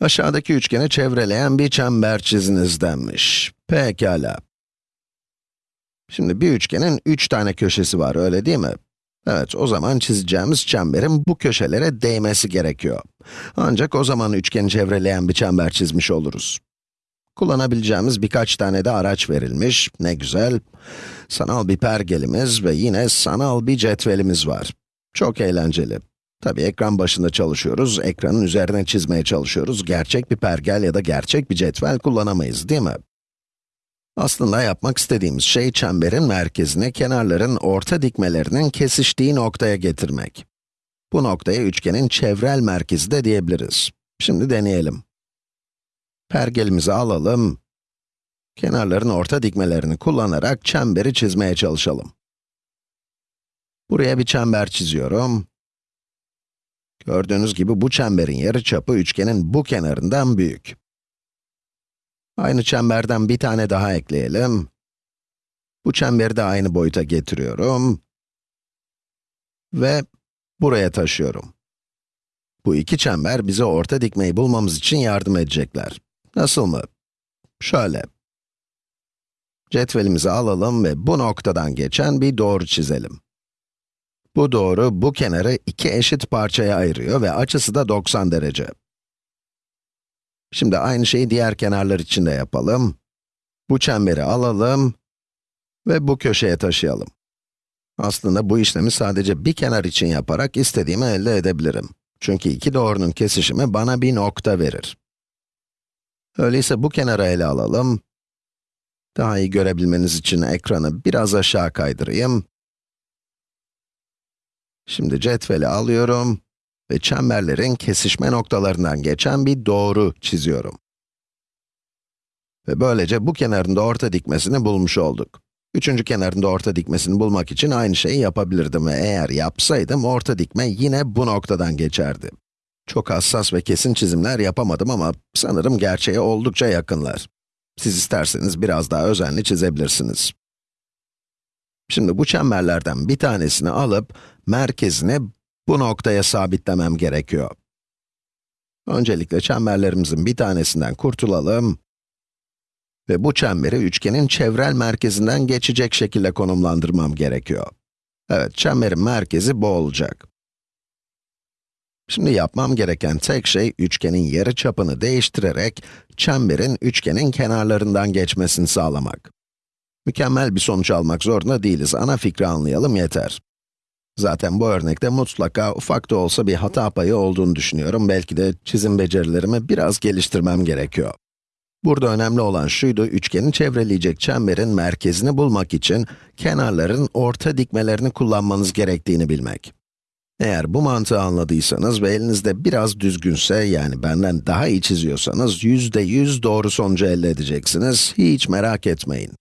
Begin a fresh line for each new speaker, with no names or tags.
Aşağıdaki üçgeni çevreleyen bir çember çiziniz denmiş. Pekala. Şimdi bir üçgenin üç tane köşesi var, öyle değil mi? Evet, o zaman çizeceğimiz çemberin bu köşelere değmesi gerekiyor. Ancak o zaman üçgeni çevreleyen bir çember çizmiş oluruz. Kullanabileceğimiz birkaç tane de araç verilmiş, ne güzel. Sanal bir pergelimiz ve yine sanal bir cetvelimiz var. Çok eğlenceli. Tabii ekran başında çalışıyoruz, ekranın üzerine çizmeye çalışıyoruz. Gerçek bir pergel ya da gerçek bir cetvel kullanamayız, değil mi? Aslında yapmak istediğimiz şey çemberin merkezine kenarların orta dikmelerinin kesiştiği noktaya getirmek. Bu noktaya üçgenin çevrel merkezi de diyebiliriz. Şimdi deneyelim. Pergelimizi alalım. Kenarların orta dikmelerini kullanarak çemberi çizmeye çalışalım. Buraya bir çember çiziyorum. Gördüğünüz gibi bu çemberin yarıçapı üçgenin bu kenarından büyük. Aynı çemberden bir tane daha ekleyelim. Bu çemberi de aynı boyuta getiriyorum. Ve buraya taşıyorum. Bu iki çember bize orta dikmeyi bulmamız için yardım edecekler. Nasıl mı? Şöyle. Cetvelimizi alalım ve bu noktadan geçen bir doğru çizelim. Bu doğru, bu kenarı iki eşit parçaya ayırıyor ve açısı da 90 derece. Şimdi aynı şeyi diğer kenarlar için de yapalım. Bu çemberi alalım ve bu köşeye taşıyalım. Aslında bu işlemi sadece bir kenar için yaparak istediğimi elde edebilirim. Çünkü iki doğrunun kesişimi bana bir nokta verir. Öyleyse bu kenarı ele alalım. Daha iyi görebilmeniz için ekranı biraz aşağı kaydırayım. Şimdi cetveli alıyorum ve çemberlerin kesişme noktalarından geçen bir doğru çiziyorum. Ve böylece bu kenarın da orta dikmesini bulmuş olduk. Üçüncü kenarın da orta dikmesini bulmak için aynı şeyi yapabilirdim ve eğer yapsaydım orta dikme yine bu noktadan geçerdi. Çok hassas ve kesin çizimler yapamadım ama sanırım gerçeğe oldukça yakınlar. Siz isterseniz biraz daha özenli çizebilirsiniz. Şimdi bu çemberlerden bir tanesini alıp merkezini bu noktaya sabitlemem gerekiyor. Öncelikle çemberlerimizin bir tanesinden kurtulalım ve bu çemberi üçgenin çevrel merkezinden geçecek şekilde konumlandırmam gerekiyor. Evet, çemberin merkezi bu olacak. Şimdi yapmam gereken tek şey, üçgenin yarı çapını değiştirerek, çemberin üçgenin kenarlarından geçmesini sağlamak. Mükemmel bir sonuç almak zorunda değiliz, ana fikri anlayalım yeter. Zaten bu örnekte mutlaka ufak da olsa bir hata payı olduğunu düşünüyorum. Belki de çizim becerilerimi biraz geliştirmem gerekiyor. Burada önemli olan şuydu, üçgeni çevreleyecek çemberin merkezini bulmak için kenarların orta dikmelerini kullanmanız gerektiğini bilmek. Eğer bu mantığı anladıysanız ve elinizde biraz düzgünse, yani benden daha iyi çiziyorsanız, yüzde yüz doğru sonucu elde edeceksiniz. Hiç merak etmeyin.